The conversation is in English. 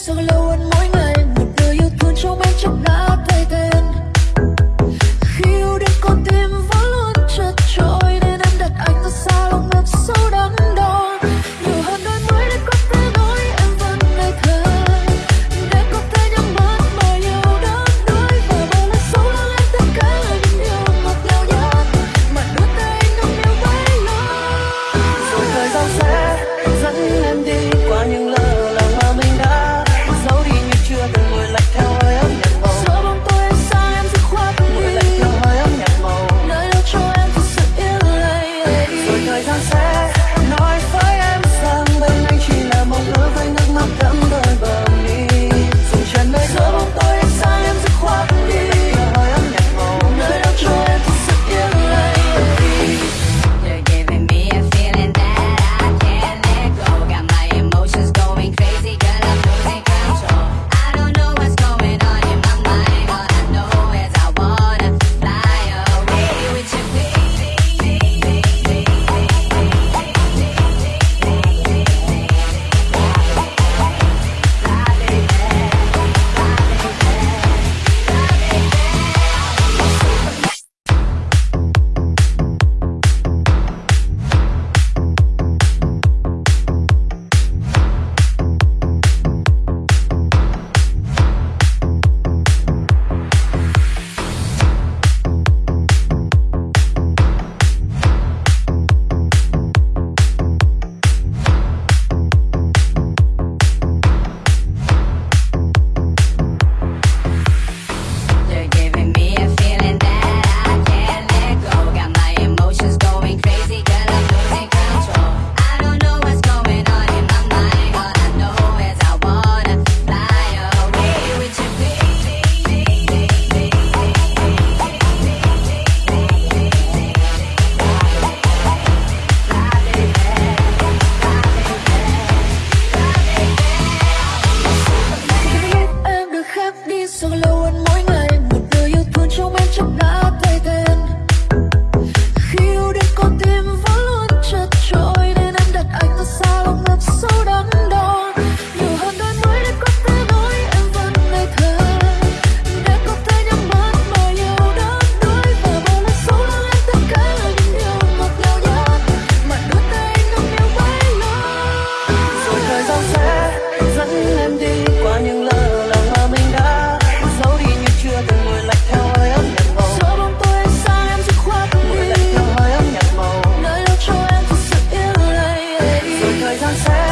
sao lâu hơn 一场